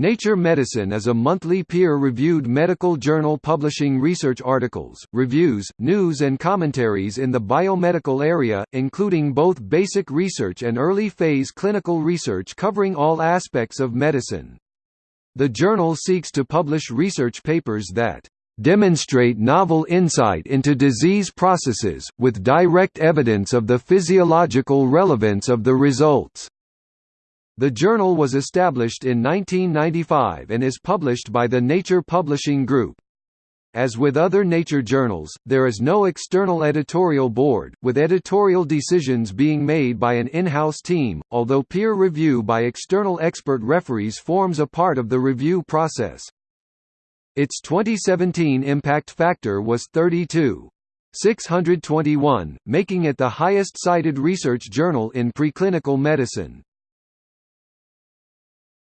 Nature Medicine is a monthly peer-reviewed medical journal publishing research articles, reviews, news and commentaries in the biomedical area, including both basic research and early-phase clinical research covering all aspects of medicine. The journal seeks to publish research papers that demonstrate novel insight into disease processes, with direct evidence of the physiological relevance of the results. The journal was established in 1995 and is published by the Nature Publishing Group. As with other nature journals, there is no external editorial board, with editorial decisions being made by an in-house team, although peer review by external expert referees forms a part of the review process. Its 2017 impact factor was 32.621, making it the highest cited research journal in preclinical medicine.